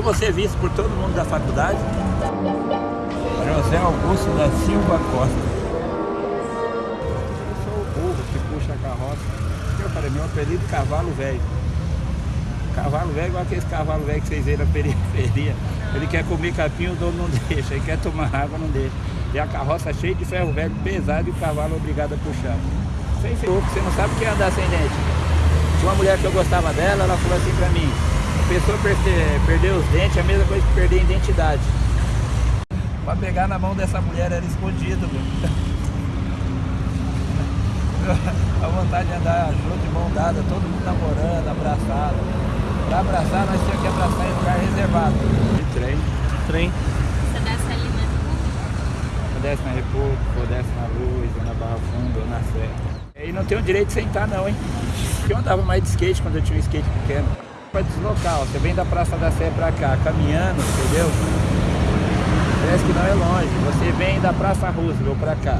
Eu vou ser visto por todo mundo da faculdade. José Augusto da Silva Costa. Eu sou o burro que puxa a carroça. Eu falei, meu apelido é cavalo velho. Cavalo velho igual aqueles cavalos velhos que vocês veem na periferia. Ele quer comer capim, o dono não deixa. Ele quer tomar água, não deixa. E a carroça cheia de ferro velho pesado e o cavalo obrigado a puxar. Sem ser louco, você não sabe o que é andar sem dente. Tinha uma mulher que eu gostava dela, ela falou assim pra mim, pessoa perder, perder os dentes é a mesma coisa que perder a identidade. Pra pegar na mão dessa mulher era escondido, meu. a vontade de andar junto de mão dada, todo mundo namorando, abraçado. Pra abraçar, nós tínhamos que abraçar em lugar reservado. De trem. Trem. Você desce ali na República? Eu desce na República, ou desce na Luz, ou na Barra Funda, ou na Sé. E não tenho direito de sentar não, hein? Porque eu andava mais de skate quando eu tinha um skate pequeno. Pra deslocar, ó, você vem da Praça da Sé pra cá, caminhando, entendeu? Parece que não é longe. Você vem da Praça Roosevelt pra cá.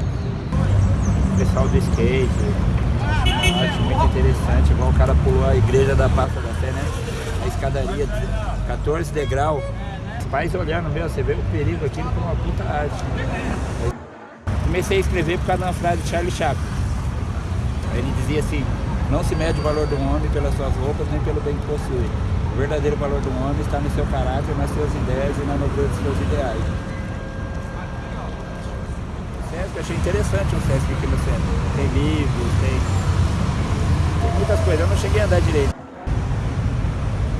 Pessoal do skate. Acho muito interessante, igual o cara pulou a igreja da Praça da Sé, né? A escadaria, 14 degrau. Os pais olhando, meu, você vê o perigo aqui com uma puta arte. Comecei a escrever por causa de uma frase de Charlie Chaplin. Ele dizia assim, não se mede o valor de um homem pelas suas roupas nem pelo bem que possui. O verdadeiro valor um homem está no seu caráter, nas suas ideias e na nobreza dos seus ideais. Sesc, achei interessante o Sesc aqui no centro. Tem livros, tem, tem muitas coisas. Eu não cheguei a andar direito.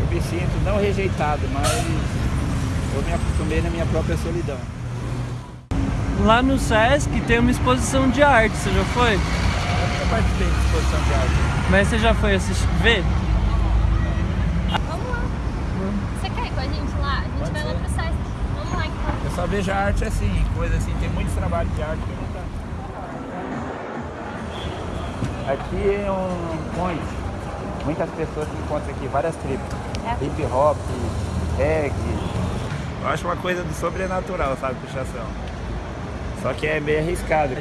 Eu me sinto não rejeitado, mas eu me acostumei na minha própria solidão. Lá no Sesc tem uma exposição de arte, você já foi? Eu nunca participei de exposição de arte. Mas você já foi assistir, ver? Vamos lá. Você quer ir com a gente lá? A gente Pode vai lá ser. pro Sesc. Vamos lá então. Eu só vejo a arte assim, coisa assim, tem muitos trabalhos de arte que eu nunca. Aqui é um point. Muitas pessoas se encontram aqui, várias tribos. É. Hip hop, reggae. Eu acho uma coisa do sobrenatural, sabe, puxação. Só que é meio arriscado.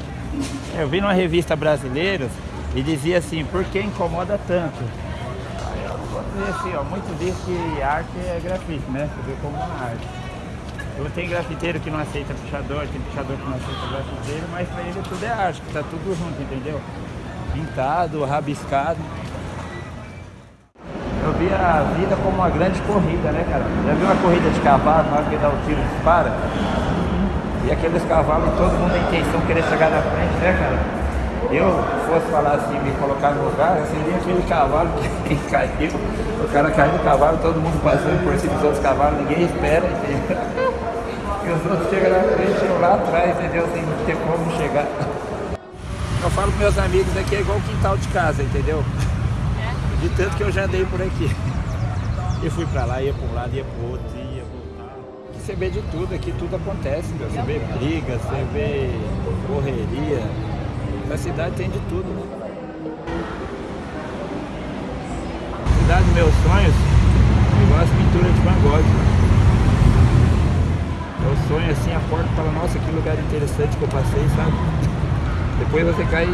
Eu vi numa revista brasileira e dizia assim, por que incomoda tanto? Aí eu vou dizer assim, ó, muito diz que arte é grafite, né? Você vê como uma arte. Eu tenho grafiteiro que não aceita puxador, tem puxador que não aceita grafiteiro, mas pra ele tudo é arte, que tá tudo junto, entendeu? Pintado, rabiscado. Eu vi a vida como uma grande corrida, né, cara? Já viu uma corrida de cavalo, na hora que dá o tiro e dispara? E aqueles cavalos, todo mundo tem intenção querer chegar na frente, né, cara? Eu fosse falar assim, me colocar no lugar, seria aquele cavalo que caiu, o cara caiu do cavalo, todo mundo passando por cima dos outros cavalos, ninguém espera, entendeu? E os outros chegam na frente, eu lá atrás, entendeu? Sem ter como chegar. Eu falo para meus amigos aqui, é igual o quintal de casa, entendeu? De tanto que eu já andei por aqui. E fui pra lá, ia pra um lado, ia pro outro, ia voltar. Aqui você vê de tudo, aqui tudo acontece, meu. Você vê briga, você vê correria. Na cidade tem de tudo. Cidade dos meus sonhos, igual as pinturas de Van Gogh. Eu sonho assim, acordo e falo, nossa, que lugar interessante que eu passei, sabe? Depois você cai.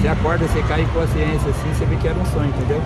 Você acorda, você cai em consciência assim, você vê que era um sonho, entendeu?